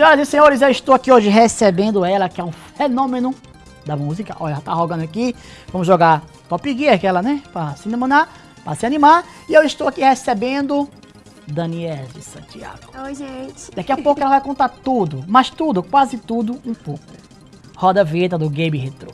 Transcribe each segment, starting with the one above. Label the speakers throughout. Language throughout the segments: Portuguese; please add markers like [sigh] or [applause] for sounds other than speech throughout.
Speaker 1: Senhoras e senhores, eu estou aqui hoje recebendo ela, que é um fenômeno da música. Olha, ela tá rogando aqui. Vamos jogar Top Gear, aquela, né? Pra se animar, pra se animar. E eu estou aqui recebendo Daniela de Santiago.
Speaker 2: Oi, gente.
Speaker 1: Daqui a pouco ela vai contar tudo, mas tudo, quase tudo, um pouco. Roda a vinheta do Game Retro.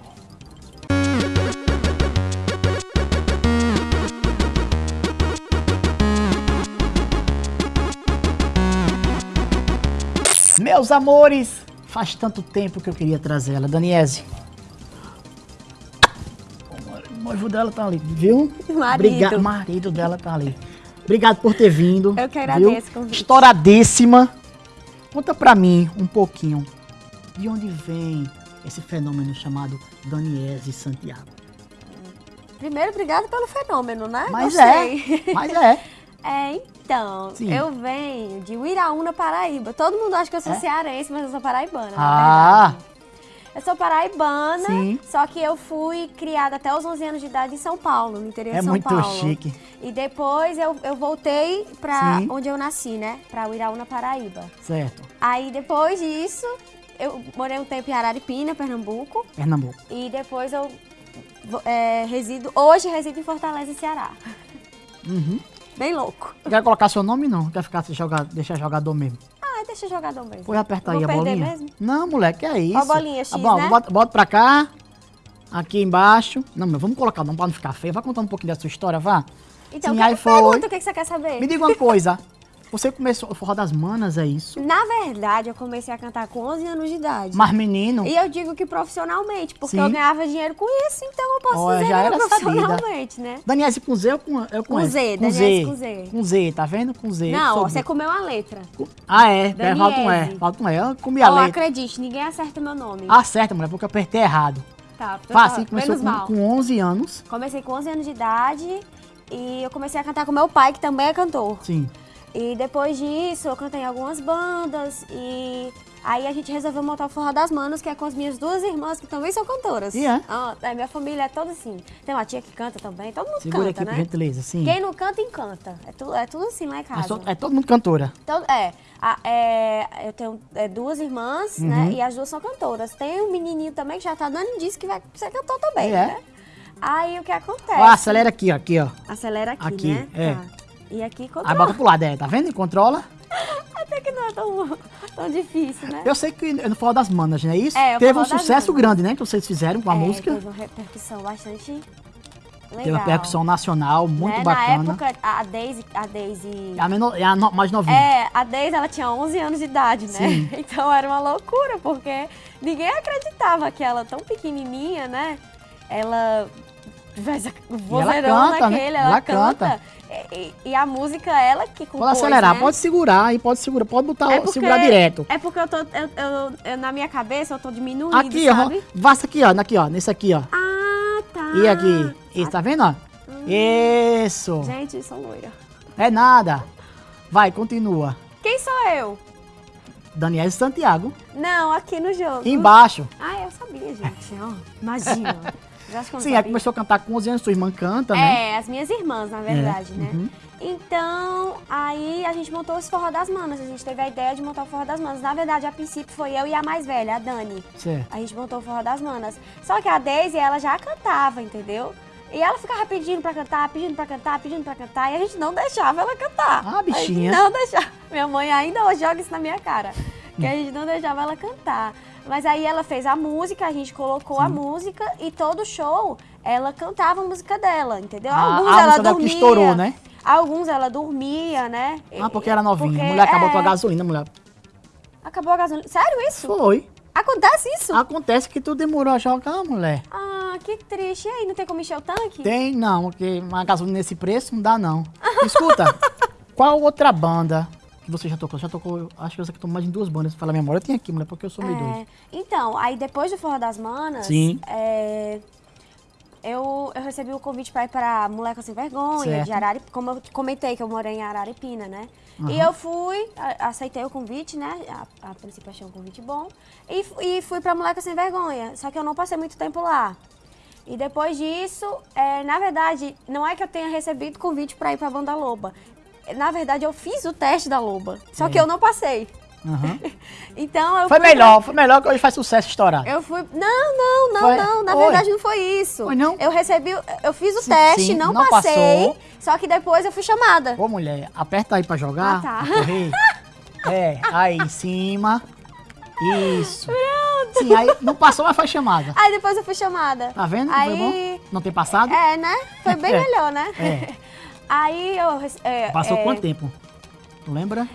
Speaker 1: Meus amores, faz tanto tempo que eu queria trazer ela. Daniese. O noivo dela tá ali, viu?
Speaker 2: Marido.
Speaker 1: Obrigado, marido dela tá ali. Obrigado por ter vindo.
Speaker 2: Eu que agradeço o convite.
Speaker 1: Estouradíssima. Conta pra mim um pouquinho de onde vem esse fenômeno chamado Daniese Santiago.
Speaker 2: Primeiro, obrigado pelo fenômeno, né?
Speaker 1: Mas
Speaker 2: Gostei.
Speaker 1: é, mas é. [laughs]
Speaker 2: É, então,
Speaker 1: Sim.
Speaker 2: eu venho de Uiraúna, Paraíba. Todo mundo acha que eu sou
Speaker 1: É?
Speaker 2: cearense, mas eu sou paraibana,
Speaker 1: Ah.
Speaker 2: Eu sou paraibana,
Speaker 1: Sim.
Speaker 2: só que eu fui criada até os 11 anos de idade em São Paulo, no interior
Speaker 1: É
Speaker 2: de São
Speaker 1: muito
Speaker 2: Paulo.
Speaker 1: chique.
Speaker 2: E depois eu, eu voltei pra
Speaker 1: Sim.
Speaker 2: onde eu nasci, né? Pra Uiraúna, Paraíba.
Speaker 1: Certo.
Speaker 2: Aí depois disso, eu morei um tempo em Araripina, Pernambuco.
Speaker 1: Pernambuco.
Speaker 2: E depois eu é, resido, hoje resido em Fortaleza, Ceará.
Speaker 1: Uhum.
Speaker 2: Bem louco.
Speaker 1: Quer colocar seu nome não? Quer ficar jogar, deixar jogador mesmo?
Speaker 2: Ah, deixa jogador mesmo.
Speaker 1: Pode apertar aí a bolinha.
Speaker 2: mesmo?
Speaker 1: Não, moleque, é isso.
Speaker 2: Ó a bolinha X,
Speaker 1: Tá bom,
Speaker 2: né?
Speaker 1: bota, bota pra cá. Aqui embaixo. Não, mas vamos colocar, não pra não ficar feio. Vai contando um pouquinho da sua história, vá.
Speaker 2: Então,
Speaker 1: Sim,
Speaker 2: que-
Speaker 1: aí foi.
Speaker 2: pergunta o que que você quer saber.
Speaker 1: Me diga uma coisa. [laughs] Você começou o forró das manas, é isso?
Speaker 2: Na verdade, eu comecei a cantar com 11 anos de idade.
Speaker 1: Mas menino,
Speaker 2: E eu digo que profissionalmente, porque
Speaker 1: Sim.
Speaker 2: eu ganhava dinheiro com isso, então eu posso
Speaker 1: Olha,
Speaker 2: dizer
Speaker 1: já era
Speaker 2: profissionalmente, né?
Speaker 1: Danielse com Z ou com, eu com,
Speaker 2: Com
Speaker 1: S?
Speaker 2: Z,
Speaker 1: com Z.
Speaker 2: com Z.
Speaker 1: Com Z, tá vendo? Com Z.
Speaker 2: Não,
Speaker 1: Sou
Speaker 2: você comeu a letra.
Speaker 1: Ah, é.
Speaker 2: Daniese.
Speaker 1: Falta um E. Falta um E. Eu comi a
Speaker 2: Ó,
Speaker 1: letra.
Speaker 2: acredite, ninguém acerta meu nome.
Speaker 1: Acerta, mulher, porque eu apertei errado.
Speaker 2: tá,
Speaker 1: Fácil,
Speaker 2: tá,
Speaker 1: começou com, com 11 anos.
Speaker 2: Comecei com 11 anos de idade e eu comecei a cantar com meu pai, que também é cantor.
Speaker 1: Sim.
Speaker 2: E depois disso, eu cantei em algumas bandas e aí a gente resolveu montar o Forró das Manas, que é com as minhas duas irmãs, que também são cantoras.
Speaker 1: E é?
Speaker 2: Ah, é, minha família é toda assim. Tem uma tia que canta também, todo mundo
Speaker 1: Segura
Speaker 2: canta,
Speaker 1: aqui,
Speaker 2: né?
Speaker 1: gentileza. Sim.
Speaker 2: Quem não canta, encanta. É, tu, é tudo assim lá em casa.
Speaker 1: to- é todo mundo cantora.
Speaker 2: Então, é, a- é, eu tenho é, duas irmãs,
Speaker 1: Uhum.
Speaker 2: né? E as duas são cantoras. Tem um menininho também que já tá dando indício que vai ser cantor também,
Speaker 1: É?
Speaker 2: né? Aí o que acontece?
Speaker 1: Ó, acelera aqui, ó. Aqui, ó.
Speaker 2: Acelera aqui,
Speaker 1: Aqui,
Speaker 2: né?
Speaker 1: é.
Speaker 2: Tá. E aqui
Speaker 1: Aí
Speaker 2: controla.
Speaker 1: bota pro lado, é. Tá vendo? Controla. [laughs]
Speaker 2: Até que não é tão, tão difícil, né?
Speaker 1: Eu sei que no Forró das Manas, não é isso?
Speaker 2: É,
Speaker 1: Teve um sucesso
Speaker 2: Manas.
Speaker 1: grande, né? Que vocês fizeram com a
Speaker 2: É,
Speaker 1: música.
Speaker 2: Teve uma repercussão bastante legal.
Speaker 1: Teve uma percussão nacional muito
Speaker 2: né?
Speaker 1: bacana.
Speaker 2: Na época, a Daisy... A Daisy...
Speaker 1: É a, menor, é a no- mais novinha.
Speaker 2: É, a Daisy, ela tinha 11 anos de idade, né?
Speaker 1: Sim. [laughs]
Speaker 2: Então era uma loucura, porque ninguém acreditava que ela, tão pequenininha, né? Ela tivesse o vozeirão
Speaker 1: canta, né? Ela
Speaker 2: ela,
Speaker 1: canta.
Speaker 2: canta. E, e a música, ela que compôs,
Speaker 1: Pode acelerar,
Speaker 2: né?
Speaker 1: pode segurar aí, pode segurar, pode botar,
Speaker 2: É porque-
Speaker 1: segurar direto.
Speaker 2: É porque eu tô, eu, eu- eu- na minha cabeça, eu tô diminuindo,
Speaker 1: Aqui, ó.
Speaker 2: sabe?
Speaker 1: Vasta aqui, ó. Aqui, ó. Nesse aqui, ó.
Speaker 2: Ah, tá.
Speaker 1: E aqui. Isso, tá vendo, ó? Isso.
Speaker 2: Gente, sou loira.
Speaker 1: É nada. Vai, continua.
Speaker 2: Quem sou eu?
Speaker 1: Daniel Santiago.
Speaker 2: Não, aqui no jogo.
Speaker 1: Embaixo.
Speaker 2: Ah, eu sabia, gente. Ó, imagina. [laughs]
Speaker 1: Sim, aí começou a cantar com 11 anos, sua irmã canta, né?
Speaker 2: É, as minhas irmãs, na verdade, né?
Speaker 1: uhum.
Speaker 2: Então, aí a gente montou esse Forró das Manas. A gente teve a ideia de montar o Forró das Manas. Na verdade, a princípio foi eu e a mais velha, a Dani.
Speaker 1: Certo.
Speaker 2: A gente montou o Forró das Manas. Só que a Daisy, ela já cantava, entendeu? E ela ficava pedindo pra cantar, pedindo pra cantar, pedindo pra cantar. E a gente não deixava ela cantar.
Speaker 1: Ah,
Speaker 2: A gente
Speaker 1: bichinha.
Speaker 2: não deixava. Minha mãe ainda hoje joga isso na minha cara. Que a gente não deixava ela cantar. Mas aí ela fez a música, a gente colocou a música e todo show ela cantava a música dela, entendeu?
Speaker 1: Ah,
Speaker 2: Alguns
Speaker 1: a
Speaker 2: ela
Speaker 1: dela que
Speaker 2: dormia.
Speaker 1: estourou, né?
Speaker 2: Alguns ela dormia, né?
Speaker 1: Ah, porque era novinha.
Speaker 2: Porque,
Speaker 1: a mulher acabou
Speaker 2: é,
Speaker 1: com a gasolina, mulher.
Speaker 2: Acabou a gasolina. Sério isso?
Speaker 1: Foi.
Speaker 2: Acontece isso?
Speaker 1: Acontece que tu demorou a jogar, mulher.
Speaker 2: Ah, que triste. E aí, não tem como encher o tanque?
Speaker 1: Tem, não, porque uma gasolina nesse preço não dá, não. Escuta, [laughs] qual outra banda que você já tocou? Já tocou, acho que você tocou mais em duas bandas, fala a memória. Tenho aqui, mulher, porque eu sou meio doido.
Speaker 2: É, então, aí depois do Forró das Manas,
Speaker 1: Sim.
Speaker 2: é, eu, eu recebi o convite para ir para Moleca Sem Vergonha,
Speaker 1: Certo.
Speaker 2: de Araripina, como eu comentei que eu morei em Araripina, né?
Speaker 1: Aham.
Speaker 2: E eu fui, aceitei o convite, né? A, a princípio achei um convite bom. E, e fui para Moleca Sem Vergonha, só que eu não passei muito tempo lá. E depois disso, é, na verdade, não é que eu tenha recebido convite para ir para a Banda Loba. Na verdade, eu fiz o teste da Loba, só que
Speaker 1: É.
Speaker 2: eu não passei.
Speaker 1: Aham. [laughs]
Speaker 2: Então eu
Speaker 1: Foi melhor, foi melhor que hoje faz sucesso estourado.
Speaker 2: Eu fui. Não, não, não,
Speaker 1: Foi?
Speaker 2: não. Na
Speaker 1: Foi?
Speaker 2: verdade não foi isso.
Speaker 1: Foi não?
Speaker 2: Eu recebi. Eu fiz o
Speaker 1: Sim,
Speaker 2: teste,
Speaker 1: sim,
Speaker 2: não,
Speaker 1: não
Speaker 2: passei.
Speaker 1: passou.
Speaker 2: Só que depois eu fui chamada.
Speaker 1: Ô, mulher, aperta aí pra jogar.
Speaker 2: Ah, tá.
Speaker 1: pra correr. [laughs] É, aí em cima. Isso. Sim, aí não passou, mas foi chamada.
Speaker 2: Aí depois eu fui chamada.
Speaker 1: Tá vendo?
Speaker 2: Aí.
Speaker 1: Foi bom? Não tem passado?
Speaker 2: É, né? Foi bem [laughs]
Speaker 1: É.
Speaker 2: melhor, né?
Speaker 1: É.
Speaker 2: Aí eu. é,
Speaker 1: Passou
Speaker 2: é,
Speaker 1: quanto tempo? Lembra?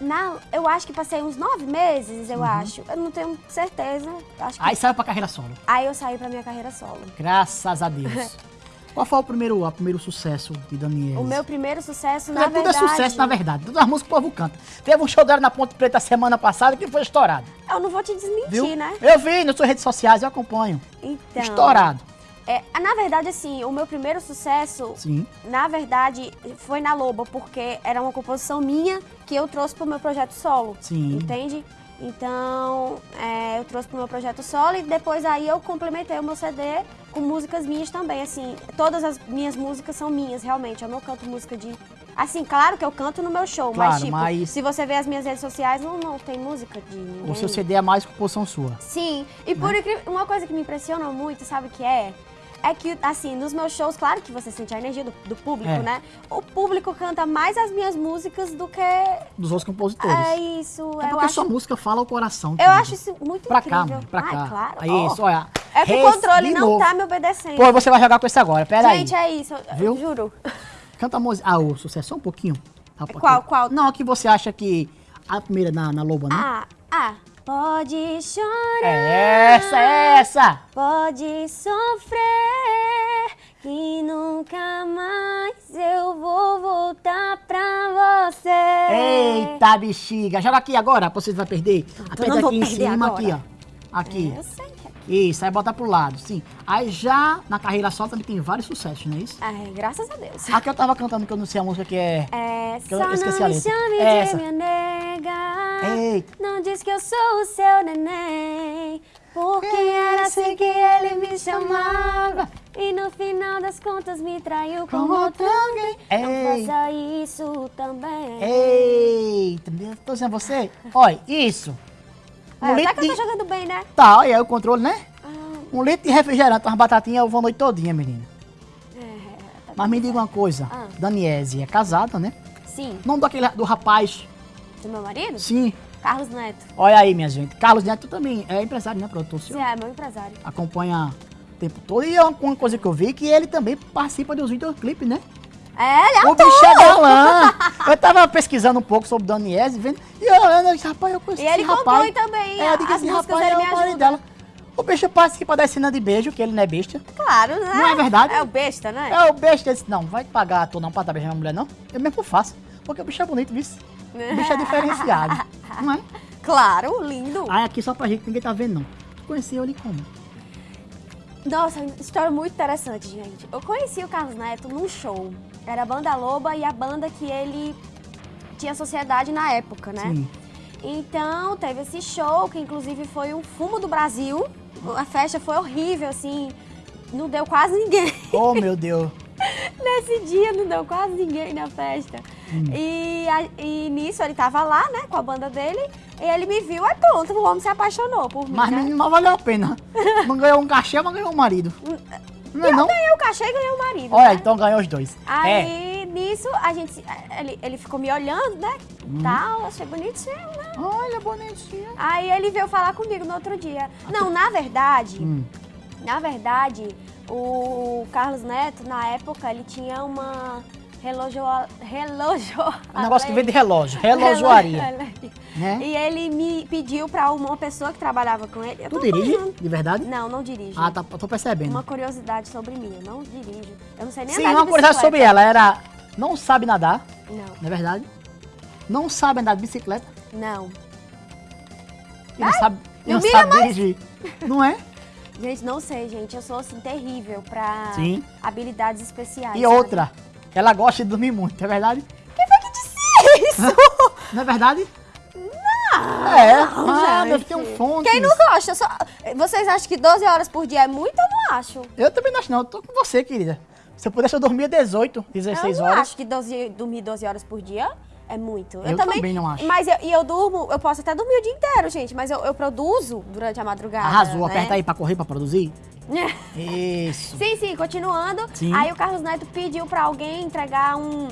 Speaker 2: Na, eu acho que passei uns nove meses, eu acho. Eu não tenho certeza. Acho que...
Speaker 1: Uhum. Aí saiu pra carreira solo.
Speaker 2: Aí eu saí pra minha carreira solo.
Speaker 1: Graças a Deus. [laughs] Qual foi o primeiro, o primeiro sucesso de Daniel?
Speaker 2: O meu primeiro sucesso, na
Speaker 1: tudo
Speaker 2: verdade.
Speaker 1: é sucesso, na verdade. Todas as músicas que o povo canta. Teve um show dela na Ponte Preta semana passada que foi estourado.
Speaker 2: Eu não vou te desmentir,
Speaker 1: Viu?
Speaker 2: né?
Speaker 1: Eu vi nas suas redes sociais, eu acompanho.
Speaker 2: Então.
Speaker 1: Estourado.
Speaker 2: É, na verdade, assim, o meu primeiro sucesso,
Speaker 1: Sim.
Speaker 2: na verdade, foi na Loba, porque era uma composição minha que eu trouxe pro meu projeto solo.
Speaker 1: Sim.
Speaker 2: Entende? Então, é, eu trouxe pro meu projeto solo e depois aí eu complementei o meu CD com músicas minhas também. Assim, todas as minhas músicas são minhas, realmente. Eu não canto música de. Assim, claro que eu canto no meu show, mas
Speaker 1: Claro,
Speaker 2: tipo,
Speaker 1: mas-
Speaker 2: se você ver as minhas redes sociais, não, não tem música de ninguém.
Speaker 1: O seu CD é mais composição sua.
Speaker 2: Sim, e por
Speaker 1: Né?
Speaker 2: incrível, uma coisa que me impressiona muito, sabe o que é? É que, assim, nos meus shows, claro que você sente a energia do, do público,
Speaker 1: É.
Speaker 2: né? O público canta mais as minhas músicas do que.
Speaker 1: Dos outros compositores.
Speaker 2: É isso.
Speaker 1: É
Speaker 2: eu
Speaker 1: porque
Speaker 2: acho,
Speaker 1: sua música fala o coração.
Speaker 2: eu acho isso muito
Speaker 1: Pra cá,
Speaker 2: incrível.
Speaker 1: mãe, pra
Speaker 2: Ai,
Speaker 1: cá.
Speaker 2: claro.
Speaker 1: É isso, olha.
Speaker 2: É que o controle não tá me obedecendo.
Speaker 1: Pô, você vai jogar com esse agora, pera
Speaker 2: Gente,
Speaker 1: aí.
Speaker 2: é isso, eu-
Speaker 1: Viu?
Speaker 2: juro.
Speaker 1: Canta a música. Ah, o sucesso, só um pouquinho. Rapaz,
Speaker 2: Qual,
Speaker 1: que-
Speaker 2: qual?
Speaker 1: Não, que você acha que a primeira na, na Loba, né?
Speaker 2: Ah, ah. Pode chorar.
Speaker 1: É essa, é essa.
Speaker 2: Pode sofrer, que nunca mais eu vou voltar pra você.
Speaker 1: Eita, bexiga. Joga aqui agora, você vai perder. Aperta
Speaker 2: não vou
Speaker 1: aqui em cima,
Speaker 2: agora.
Speaker 1: aqui, ó. Aqui.
Speaker 2: Eu sei que é.
Speaker 1: Isso, aí bota pro lado, sim. Aí já na carreira solo também tem vários sucessos, não é isso?
Speaker 2: Ai, graças a Deus.
Speaker 1: Aqui eu tava cantando que eu não sei a música que é.
Speaker 2: É,
Speaker 1: eu
Speaker 2: só
Speaker 1: esqueci
Speaker 2: não
Speaker 1: a
Speaker 2: me chame
Speaker 1: É
Speaker 2: de minha nega.
Speaker 1: Eita.
Speaker 2: Não diz que eu sou o seu neném. Porque era assim que ele me chamava. E no final das contas me traiu com
Speaker 1: Com
Speaker 2: outro
Speaker 1: outro
Speaker 2: alguém. Não
Speaker 1: Ei.
Speaker 2: faça isso também.
Speaker 1: Eita, tô dizendo a você. Olha, isso. Um
Speaker 2: É,
Speaker 1: litro
Speaker 2: tá que eu tô jogando bem, né?
Speaker 1: Tá, olha aí o controle, né?
Speaker 2: Ah,
Speaker 1: Um litro de refrigerante, umas batatinhas, eu vou a noite todinha, menina.
Speaker 2: é, tá
Speaker 1: Mas me diga uma coisa,
Speaker 2: Ah.
Speaker 1: Daniese é casada, né?
Speaker 2: Sim.
Speaker 1: Nome daquele, do rapaz,
Speaker 2: Do meu marido?
Speaker 1: sim.
Speaker 2: Carlos Neto.
Speaker 1: Olha aí, minha gente. Carlos Neto também é empresário, né, produtor?
Speaker 2: Sim, é meu empresário.
Speaker 1: Acompanha o tempo todo. E é uma uma coisa que eu vi que ele também participa dos videoclipes, né?
Speaker 2: É, ele
Speaker 1: O bicho é galã. Eu tava pesquisando um pouco sobre o Daniese, vendo. E eu disse, rapaz, eu conheci
Speaker 2: E ele compõe também
Speaker 1: É, eu digo,
Speaker 2: as
Speaker 1: esse
Speaker 2: músicas,
Speaker 1: rapaz
Speaker 2: ele
Speaker 1: é o marido dela. O bicho participa da cena de beijo, que ele não é besta.
Speaker 2: Claro, né?
Speaker 1: Não é verdade?
Speaker 2: É o besta, né?
Speaker 1: É o besta, ele disse, não, vai pagar ator não pra estar beijando a mulher, não. Eu mesmo faço. Porque o bicho é bonito, viu? O bicho é diferenciado. [laughs] não é?
Speaker 2: Claro, lindo.
Speaker 1: Aí aqui só pra gente, ninguém tá vendo, não. Tu conheceu ele como?
Speaker 2: Nossa, história muito interessante, gente. Eu conheci o Carlos Neto num show. Era a Banda Loba e a banda que ele tinha sociedade na época, né?
Speaker 1: Sim.
Speaker 2: Então, teve esse show, que inclusive foi o fumo do Brasil. A festa foi horrível, assim. Não deu quase ninguém. [laughs]
Speaker 1: Oh, meu Deus. [laughs]
Speaker 2: Nesse dia não deu quase ninguém na festa.
Speaker 1: Hum.
Speaker 2: E, a- e nisso ele tava lá, né, com a banda dele. E ele me viu, aí pronto, o homem se apaixonou por mim.
Speaker 1: Mas
Speaker 2: né?
Speaker 1: menino, não valeu a pena. [laughs] Não ganhou um cachê, mas ganhou um marido. Não é
Speaker 2: Eu
Speaker 1: não?
Speaker 2: ganhei o cachê e ganhei o marido.
Speaker 1: Olha,
Speaker 2: né?
Speaker 1: então ganhou os dois. É.
Speaker 2: Aí, nisso, a gente. se- Ele, ele ficou me olhando, né?
Speaker 1: Hum.
Speaker 2: Tal, achei bonitinho, né?
Speaker 1: Olha, bonitinho.
Speaker 2: Aí ele veio falar comigo no outro dia. Não, na verdade,
Speaker 1: Hum.
Speaker 2: na verdade, o Carlos Neto, na época, ele tinha uma relógio. relógio [laughs]
Speaker 1: Um negócio que vem de relógio. [laughs] Relojoaria. Né?
Speaker 2: E ele me pediu pra uma pessoa que trabalhava com ele. eu
Speaker 1: Tu dirige? De verdade?
Speaker 2: Não, não dirijo.
Speaker 1: Ah, tá, tô percebendo.
Speaker 2: Uma curiosidade sobre mim, eu não dirijo. Eu não sei nem
Speaker 1: Sim,
Speaker 2: andar de
Speaker 1: uma curiosidade sobre ela. Era, não sabe nadar,
Speaker 2: Não,
Speaker 1: não é verdade? Não sabe andar de bicicleta
Speaker 2: não.
Speaker 1: e não sabe, e
Speaker 2: não
Speaker 1: sabe dirigir. Não é? [laughs]
Speaker 2: Gente, não sei, gente. Eu sou, assim, terrível pra
Speaker 1: Sim.
Speaker 2: habilidades especiais.
Speaker 1: E
Speaker 2: sabe?
Speaker 1: outra, ela gosta de dormir muito, é verdade?
Speaker 2: Quem foi que disse isso?
Speaker 1: Não é verdade? Não! É, ah,
Speaker 2: gente.
Speaker 1: deve ter um fone.
Speaker 2: Quem não gosta? Só... Vocês acham que 12 horas por dia é muito? Eu não acho.
Speaker 1: Eu também não acho, não. Eu tô com você, querida. Se eu pudesse, eu dormia 18, 16
Speaker 2: eu
Speaker 1: horas.
Speaker 2: acho que 12, dormir 12 horas por dia é muito.
Speaker 1: Eu também não acho.
Speaker 2: Mas eu, e eu durmo, eu posso até dormir o dia inteiro, gente, mas eu, eu produzo durante a madrugada.
Speaker 1: Arrasou,
Speaker 2: né?
Speaker 1: aperta aí pra correr, pra produzir. [laughs] Isso.
Speaker 2: Sim, sim, continuando.
Speaker 1: Sim.
Speaker 2: Aí o Carlos Neto pediu pra alguém entregar um,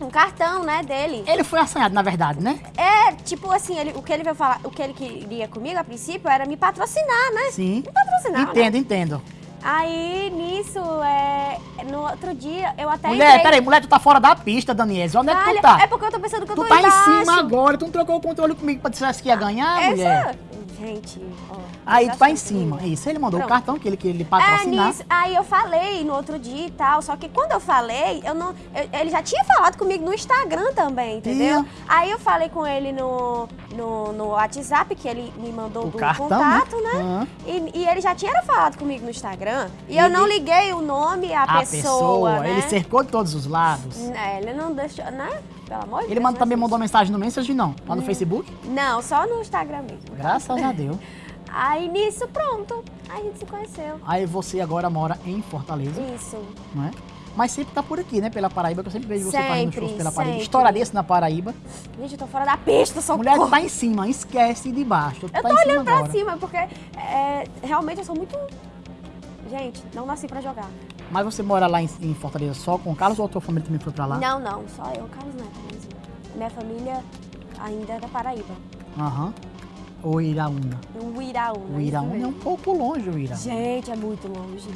Speaker 2: um cartão, né, dele.
Speaker 1: Ele foi assanhado, na verdade, né?
Speaker 2: É, tipo assim, ele, o que ele veio falar, o que ele queria comigo a princípio era me patrocinar, né?
Speaker 1: Sim.
Speaker 2: Me patrocinar. né?
Speaker 1: Entendo, entendo.
Speaker 2: Aí, nisso, é, no outro dia, eu até
Speaker 1: Mulher,
Speaker 2: entrei...
Speaker 1: peraí, mulher, tu tá fora da pista, Daniela. Onde é que tu
Speaker 2: Olha,
Speaker 1: tá?
Speaker 2: É porque eu tô pensando que eu
Speaker 1: Tu
Speaker 2: tô
Speaker 1: tá em
Speaker 2: embaixo.
Speaker 1: cima agora, tu não trocou o controle comigo pra dizer que ia ganhar, mulher?
Speaker 2: Gente, ó.
Speaker 1: Aí tu tá em cima.
Speaker 2: comigo.
Speaker 1: Isso, ele mandou o
Speaker 2: Pronto.
Speaker 1: cartão que ele queria lhe
Speaker 2: É,
Speaker 1: patrocinar.
Speaker 2: nisso, aí eu falei no outro dia e tal, só que quando eu falei, eu não, eu- ele já tinha falado comigo no Instagram também, entendeu?
Speaker 1: Ih.
Speaker 2: Aí eu falei com ele no, no, no WhatsApp, que ele me mandou
Speaker 1: O
Speaker 2: do
Speaker 1: cartão,
Speaker 2: contato,
Speaker 1: né?
Speaker 2: né?
Speaker 1: Aham.
Speaker 2: E, e ele já tinha falado comigo no Instagram. E
Speaker 1: Ele-
Speaker 2: eu não liguei o nome, a,
Speaker 1: a
Speaker 2: pessoa, né?
Speaker 1: ele cercou de todos os lados.
Speaker 2: É, ele não deixou, né? Pelo amor de
Speaker 1: Ele
Speaker 2: Deus.
Speaker 1: manda,
Speaker 2: né,
Speaker 1: também mandou mensagem no Messenger, não? Lá no Facebook?
Speaker 2: Não, só no Instagram mesmo.
Speaker 1: Graças a Deus.
Speaker 2: Aí nisso, pronto. Aí a gente se conheceu.
Speaker 1: Aí você agora mora em Fortaleza,
Speaker 2: Isso.
Speaker 1: não é? Mas sempre tá por aqui, né? Pela Paraíba, que eu sempre vejo você fazendo
Speaker 2: Sempre,
Speaker 1: shows pela Paraíba.
Speaker 2: sempre.
Speaker 1: Estouraria-se na Paraíba.
Speaker 2: Gente, eu tô fora da pista, socorro.
Speaker 1: Mulher, tá em cima, esquece de baixo.
Speaker 2: Eu
Speaker 1: tá
Speaker 2: tô
Speaker 1: em cima
Speaker 2: olhando pra
Speaker 1: agora.
Speaker 2: cima, porque é, realmente eu sou muito. Gente, não nasci pra jogar.
Speaker 1: Mas você mora lá em, em Fortaleza só com o Carlos ou a tua família também foi pra lá?
Speaker 2: Não, não, só eu, Carlos Neto mesmo. Minha família ainda é da Paraíba.
Speaker 1: Aham. Ou Iraúna?
Speaker 2: O Iraúna.
Speaker 1: O
Speaker 2: isso
Speaker 1: Iraúna é um pouco longe, o Ira.
Speaker 2: Gente, é muito longe.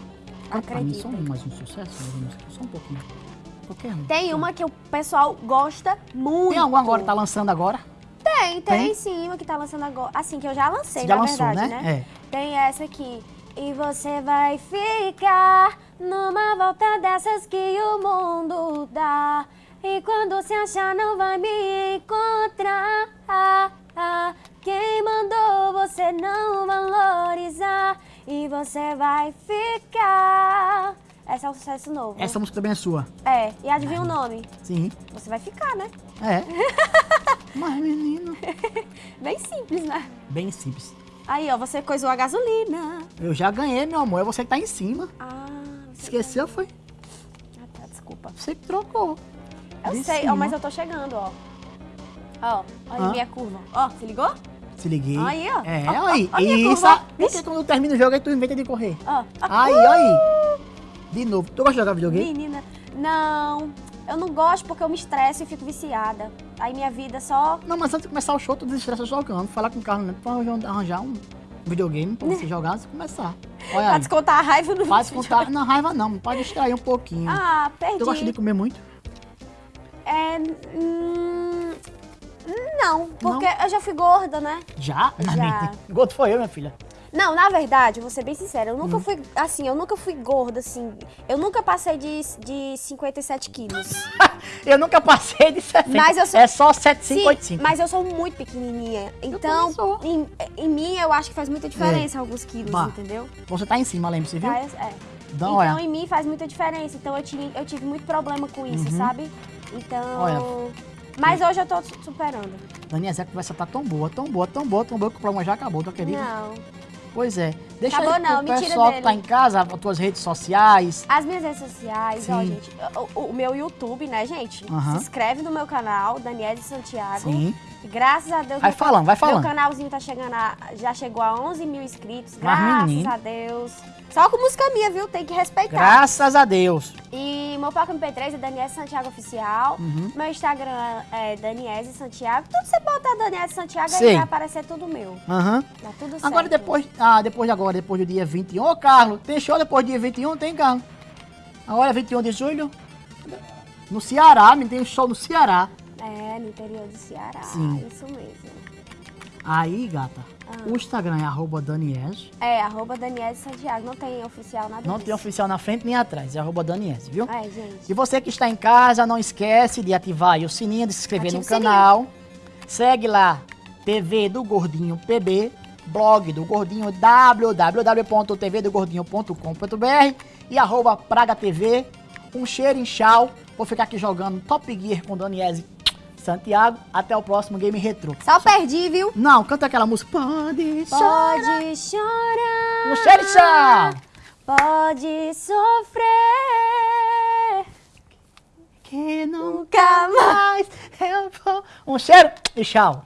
Speaker 1: Ah, pra mim um, mais um sucesso, mais um, só um pouquinho. Um.
Speaker 2: Tem uma que o pessoal gosta muito.
Speaker 1: Tem algum agora que tá lançando agora?
Speaker 2: Tem, tem,
Speaker 1: Tem?
Speaker 2: sim, uma que tá lançando agora. Assim, que eu já lancei,
Speaker 1: Você já
Speaker 2: na
Speaker 1: lançou,
Speaker 2: verdade,
Speaker 1: né?
Speaker 2: né? Tem essa aqui. E você vai ficar numa volta dessas que o mundo dá. E quando se achar, não vai me encontrar. Ah, ah. Quem mandou você não valorizar? E você vai ficar. Esse é um sucesso novo.
Speaker 1: Essa música também é sua.
Speaker 2: É, e adivinha o nome?
Speaker 1: Sim.
Speaker 2: Você vai ficar, né?
Speaker 1: É. [laughs] Mas, menino.
Speaker 2: Bem simples, né?
Speaker 1: Bem simples.
Speaker 2: Aí, ó, você coisou a gasolina.
Speaker 1: Eu já ganhei, meu amor. É você que tá em cima.
Speaker 2: Ah,
Speaker 1: Esqueceu, foi?
Speaker 2: Ah, tá, desculpa.
Speaker 1: Você que trocou.
Speaker 2: Eu
Speaker 1: De
Speaker 2: sei, ó, mas eu tô chegando, ó. Ó, olha
Speaker 1: Hã?
Speaker 2: minha curva. Ó, se ligou?
Speaker 1: Se liguei.
Speaker 2: Aí, ó.
Speaker 1: É,
Speaker 2: Ó,
Speaker 1: aí.
Speaker 2: ó
Speaker 1: Isso. Porque quando termina o jogo, aí tu inventa de correr.
Speaker 2: Ó. ó.
Speaker 1: Aí, aí. De novo. Tu gosta de jogar videogame?
Speaker 2: Menina, não. Eu não gosto porque eu me estresso e fico viciada. Aí minha vida só.
Speaker 1: Não, mas antes de começar o show, tu desestressa jogando. Falar com o Carlos Neto pra arranjar um videogame pra você [laughs] jogar antes de começar. Olha
Speaker 2: Pra descontar a raiva no
Speaker 1: Faz
Speaker 2: vídeo.
Speaker 1: contar na raiva não, pode distrair um pouquinho.
Speaker 2: Ah, perdi.
Speaker 1: tu gosta de comer muito?
Speaker 2: É. hum, não, porque eu já fui gorda, né?
Speaker 1: Já?
Speaker 2: Já.
Speaker 1: mente. Gordo foi eu, minha filha.
Speaker 2: Não, na verdade, vou ser bem sincera, eu
Speaker 1: Hum.
Speaker 2: nunca fui, assim, eu nunca fui gorda, assim. Eu nunca passei de, de 57 quilos. [laughs]
Speaker 1: eu nunca passei de 60.
Speaker 2: Mas eu sou-
Speaker 1: É só
Speaker 2: Sim,
Speaker 1: 7585.
Speaker 2: mas eu sou muito pequenininha. Então, em, em mim, eu acho que faz muita diferença alguns quilos,
Speaker 1: Bah.
Speaker 2: entendeu?
Speaker 1: Você tá em cima, lembre-se, viu?
Speaker 2: Tá, é.
Speaker 1: Dá
Speaker 2: então,
Speaker 1: olhada.
Speaker 2: em mim faz muita diferença. Então, eu tive, eu tive muito problema com isso, sabe? Então...
Speaker 1: Uhum. Olha.
Speaker 2: Mas hoje eu tô su- superando.
Speaker 1: Dani, essa conversa tá tão boa, tão boa, tão boa, tão boa que o programa já acabou, tu acredita?
Speaker 2: Não.
Speaker 1: Pois é. Deixa
Speaker 2: Acabou
Speaker 1: aí pro
Speaker 2: não, mentira
Speaker 1: pessoal que
Speaker 2: dele.
Speaker 1: tá em casa, as tuas redes sociais.
Speaker 2: As minhas redes sociais, ó,
Speaker 1: Sim.
Speaker 2: gente. O, o meu YouTube, né, gente?
Speaker 1: Aham.
Speaker 2: Se inscreve no meu canal, Daniele Santiago.
Speaker 1: Sim.
Speaker 2: Graças a Deus.
Speaker 1: Vai
Speaker 2: meu
Speaker 1: falando, vai
Speaker 2: Meu
Speaker 1: falando.
Speaker 2: canalzinho tá chegando a, já chegou a 11 mil inscritos. Graças a Deus. Só com música minha, viu? Tem que respeitar.
Speaker 1: Graças a Deus.
Speaker 2: E meu Paco MP3 é Daniele Santiago Oficial.
Speaker 1: Uhum.
Speaker 2: Meu Instagram é Daniele Santiago. Tudo você botar Daniele Santiago
Speaker 1: Sei.
Speaker 2: aí vai aparecer tudo meu.
Speaker 1: Aham.
Speaker 2: Tá tudo certo.
Speaker 1: Agora depois, ah, depois de agora, depois do dia 21. Ô, Carlos, tem show depois do dia 21? Tem, Carlos? Agora é 21 de julho? No Ceará, me tem um show no Ceará.
Speaker 2: É, no interior do Ceará.
Speaker 1: Sim.
Speaker 2: Isso mesmo.
Speaker 1: Aí, gata,
Speaker 2: Ah.
Speaker 1: o Instagram é arroba Danies.
Speaker 2: É, arroba Daniele Santiago. Não tem oficial nada
Speaker 1: Não
Speaker 2: disso.
Speaker 1: tem oficial na frente nem atrás, é arroba Danies, viu?
Speaker 2: É, gente.
Speaker 1: E você que está em casa, não esquece de ativar o sininho, de se inscrever
Speaker 2: Ativa
Speaker 1: no canal. Segue lá, TV do Gordinho PB, blog do Gordinho, www.tvdogordinho.com.br e arroba Praga TV. Um cheiro em chau. Vou ficar aqui jogando Top Gear com Daniese Santiago. Até o próximo Game Retro.
Speaker 2: Só, Só... perdi, viu?
Speaker 1: Não, canta aquela música. Pode chorar.
Speaker 2: Pode chorar.
Speaker 1: O xerixa.
Speaker 2: Pode sofrer.
Speaker 1: Que nunca mais eu vou... Um cheiro e tchau.